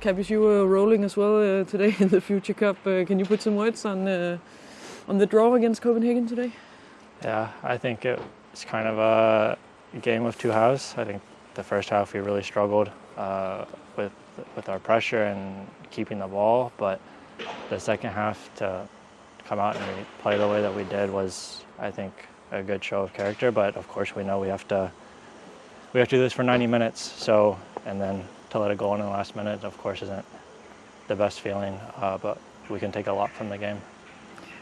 Tappies, you were rolling as well uh, today in the Future Cup. Uh, can you put some words on uh, on the draw against Copenhagen today? Yeah, I think it's kind of a game of two halves. I think the first half we really struggled uh, with with our pressure and keeping the ball, but the second half to come out and play the way that we did was, I think, a good show of character. But of course, we know we have to we have to do this for 90 minutes. So and then to let it go in the last minute, of course, isn't the best feeling. Uh, but we can take a lot from the game.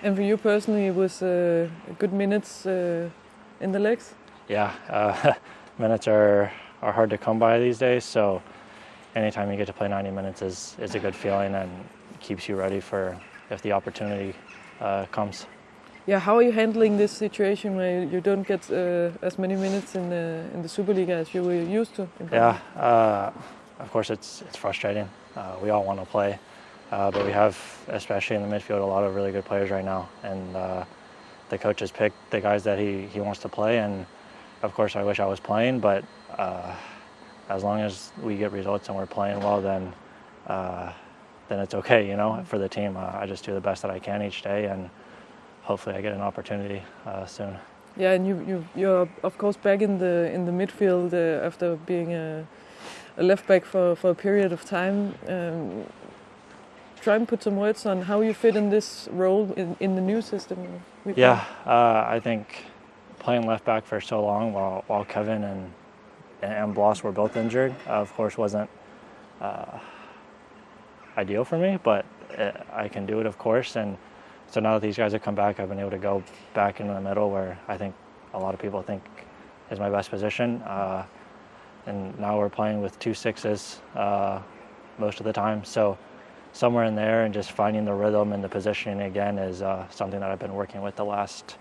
And for you personally, it was uh, good minutes uh, in the legs. Yeah, uh, minutes are are hard to come by these days. So anytime you get to play 90 minutes is is a good feeling and keeps you ready for if the opportunity uh, comes. Yeah, how are you handling this situation where you don't get uh, as many minutes in the in the Superliga as you were used to? yeah, uh, of course it's it's frustrating. Uh, we all want to play, uh, but we have, especially in the midfield, a lot of really good players right now, and uh, the coach has picked the guys that he he wants to play. And of course, I wish I was playing, but uh, as long as we get results and we're playing well, then then it's okay, you know, for the team. I just do the best that I can each day, and hopefully I get an opportunity soon. Yeah, and you, you you're of course back in the in the midfield uh, after being a, a, left back for, for a period of time. Um, try and put some words on how you fit in this role in, in the new system. Yeah, uh, I think playing left back for so long while while Kevin and and Blas were both injured, uh, of course, wasn't uh, ideal for me, but it, I can do it, of course, and so now that these guys have come back, I've been able to go back into the middle where I think a lot of people think is my best position. Uh, and now we're playing with two sixes uh, most of the time. So somewhere in there and just finding the rhythm and the positioning again is uh, something that I've been working with the last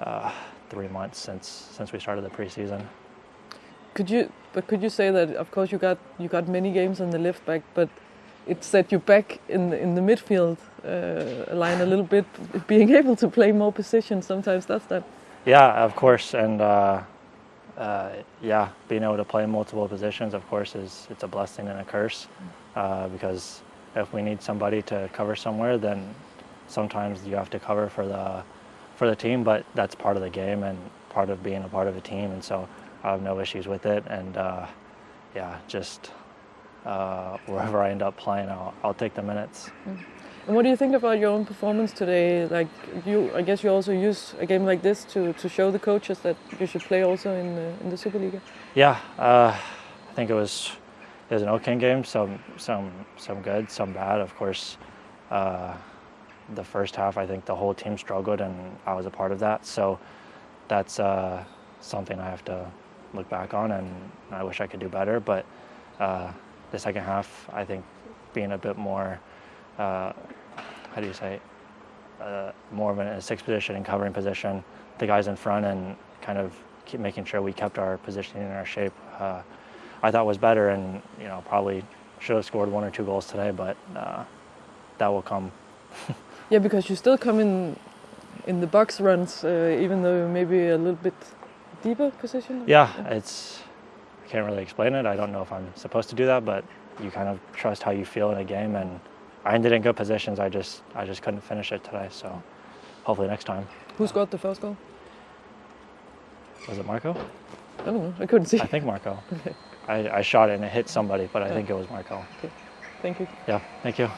uh, three months since since we started the preseason. Could you, but could you say that? Of course, you got you got many games on the left back, but it set you back in the, in the midfield uh, line a little bit, being able to play more positions. Sometimes that's that. Yeah, of course, and uh, yeah, being able to play multiple positions, of course, is it's a blessing and a curse uh, because if we need somebody to cover somewhere, then sometimes you have to cover for the for the team. But that's part of the game and part of being a part of a team, and so I have no issues with it. And uh, yeah, just uh, wherever I end up playing, I'll, I'll take the minutes. Mm. And what do you think about your own performance today? Like you, I guess you also use a game like this to, to show the coaches that you should play also in the, in the Superliga. Yeah, uh, I think it was it was an okay game. Some some some good, some bad. Of course, uh, the first half I think the whole team struggled, and I was a part of that. So that's uh, something I have to look back on, and I wish I could do better. But uh, the second half, I think being a bit more, uh, how do you say, uh, more of a six position and covering position, the guys in front and kind of keep making sure we kept our positioning and our shape, uh, I thought was better and, you know, probably should have scored one or two goals today, but uh, that will come. yeah, because you still come in in the box runs, uh, even though maybe a little bit deeper position. Yeah, it's I can't really explain it. I don't know if I'm supposed to do that, but you kind of trust how you feel in a game. And I ended in good positions. I just I just couldn't finish it today. So hopefully next time. Who scored the first goal? Was it Marco? I don't know. I couldn't see. I think Marco. Okay. I, I shot it and it hit somebody, but I yeah. think it was Marco. Okay. Thank you. Yeah. Thank you.